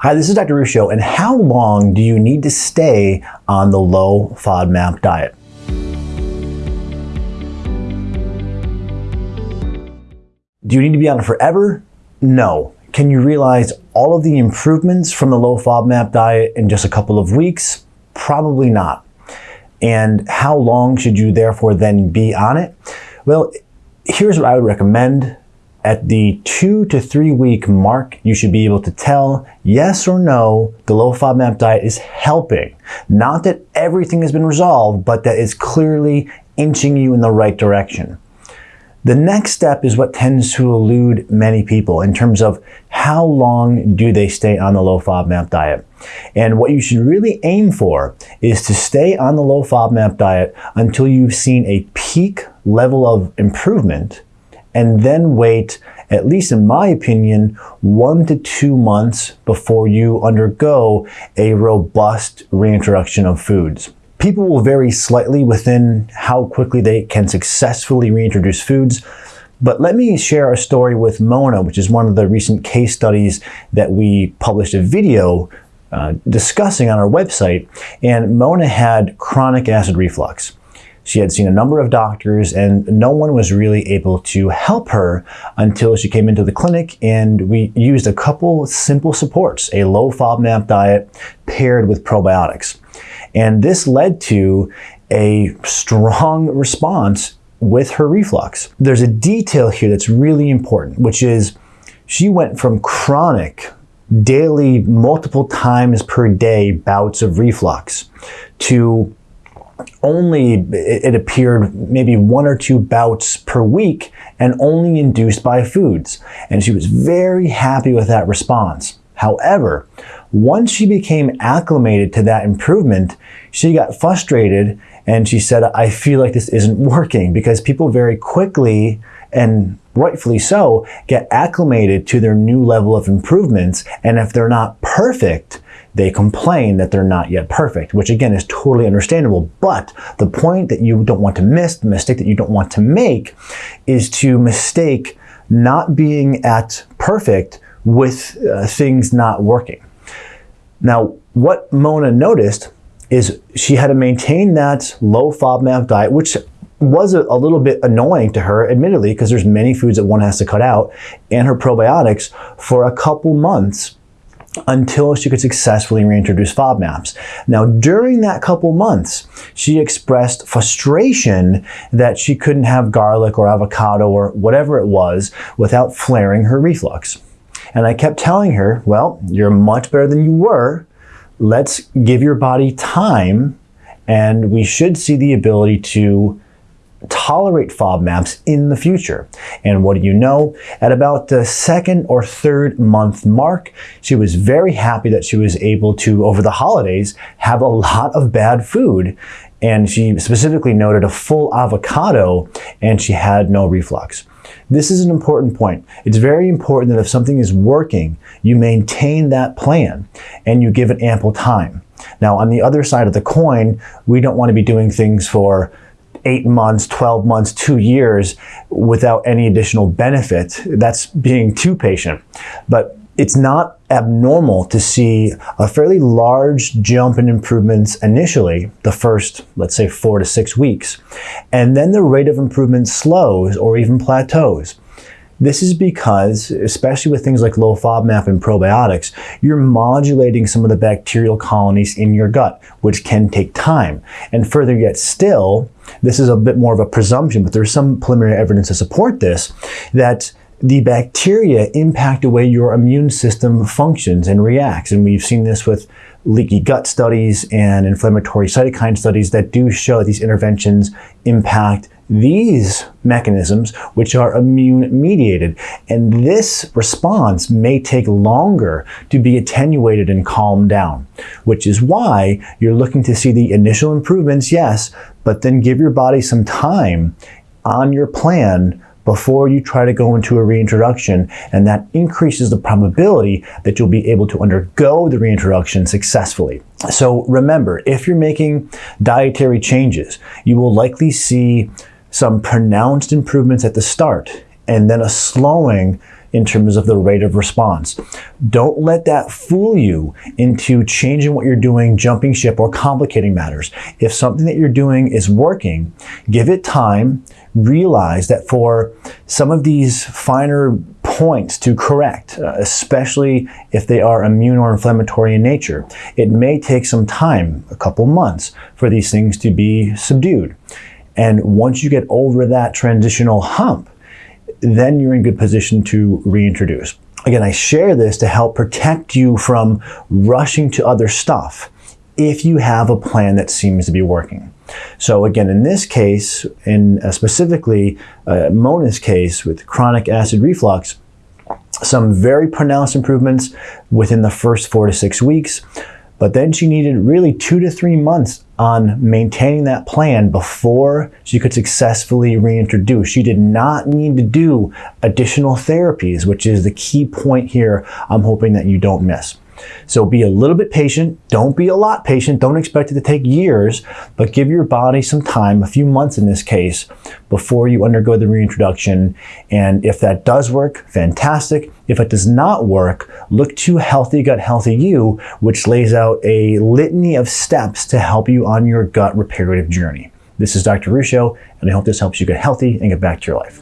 Hi, this is Dr. Ruscio, and how long do you need to stay on the low FODMAP diet? Do you need to be on it forever? No. Can you realize all of the improvements from the low FODMAP diet in just a couple of weeks? Probably not. And how long should you therefore then be on it? Well, here's what I would recommend at the two to three week mark, you should be able to tell yes or no, the low FODMAP diet is helping. Not that everything has been resolved, but that it's clearly inching you in the right direction. The next step is what tends to elude many people in terms of how long do they stay on the low FODMAP diet. And what you should really aim for is to stay on the low FODMAP diet until you've seen a peak level of improvement and then wait, at least in my opinion, one to two months before you undergo a robust reintroduction of foods. People will vary slightly within how quickly they can successfully reintroduce foods. But let me share a story with Mona, which is one of the recent case studies that we published a video uh, discussing on our website. And Mona had chronic acid reflux. She had seen a number of doctors and no one was really able to help her until she came into the clinic and we used a couple simple supports, a low FODMAP diet paired with probiotics. And this led to a strong response with her reflux. There's a detail here that's really important, which is she went from chronic daily, multiple times per day bouts of reflux to only, it appeared, maybe one or two bouts per week and only induced by foods. And she was very happy with that response. However, once she became acclimated to that improvement, she got frustrated and she said, I feel like this isn't working because people very quickly and rightfully so get acclimated to their new level of improvements. And if they're not perfect, they complain that they're not yet perfect, which again is totally understandable. But the point that you don't want to miss, the mistake that you don't want to make, is to mistake not being at perfect with uh, things not working. Now, what Mona noticed is she had to maintain that low FODMAP diet, which was a, a, little bit annoying to her, admittedly, because there's many foods that one has to cut out, and her probiotics for a couple months until she could successfully reintroduce FODMAPs. Now, during that couple months, she expressed frustration that she couldn't have garlic or avocado or whatever it was without flaring her reflux. And I kept telling her, well, you're much better than you were. Let's give your body time and we should see the ability to tolerate FODMAPs in the future. And what do you know? At about the second or third month mark, she was very happy that she was able to, over the holidays, have a lot of bad food. And she specifically noted a full avocado and she had no reflux. This is an important point. It's very important that if something is working, you maintain that plan and you give it ample time. Now, on the other side of the coin, we don't want to be doing things for eight months, 12 months, two years without any additional benefit. That's being too patient. But it's not abnormal to see a fairly large jump in improvements initially, the first, let's say, four to six weeks. And then the rate of improvement slows or even plateaus. This is because, especially with things like low FODMAP and probiotics, you're modulating some of the bacterial colonies in your gut, which can take time. And further yet still, this is a bit more of a presumption, but there's some preliminary evidence to support this, that the bacteria impact the way your immune system functions and reacts. And we've seen this with leaky gut studies and inflammatory cytokine studies that do show that these interventions impact these mechanisms, which are immune mediated. And this response may take longer to be attenuated and calmed down, which is why you're looking to see the initial improvements, yes, but then give your body some time on your plan before you try to go into a reintroduction, and that increases the probability that you'll be able to undergo the reintroduction successfully. So remember, if you're making dietary changes, you will likely see some pronounced improvements at the start and then a slowing in terms of the rate of response. Don't let that fool you into changing what you're doing, jumping ship, or complicating matters. If something that you're doing is working, give it time. Realize that for some of these finer points to correct, uh, especially if they are immune or inflammatory in nature, it may take some time, a couple months, for these things to be subdued. And once you get over that transitional hump, then you're in good position to reintroduce. Again, I share this to help protect you from rushing to other stuff if you have a plan that seems to be working. So again, in this case, in uh, specifically uh, Mona's case with chronic acid reflux, some very pronounced improvements within the first four to six weeks. But then she needed really two to three months on maintaining that plan before she could successfully reintroduce. She did not need to do additional therapies, which is the key point here I'm hoping that you don't miss. So be a little bit patient. Don't be a lot patient. Don't expect it to take years, but give your body some time, a few months in this case, before you undergo the reintroduction. And if that does work, fantastic. If it does not work, look to Healthy Gut Healthy You, which lays out a litany of steps to help you on your gut reparative journey. This is Dr. Ruscio, and I hope this helps you get healthy and get back to your life.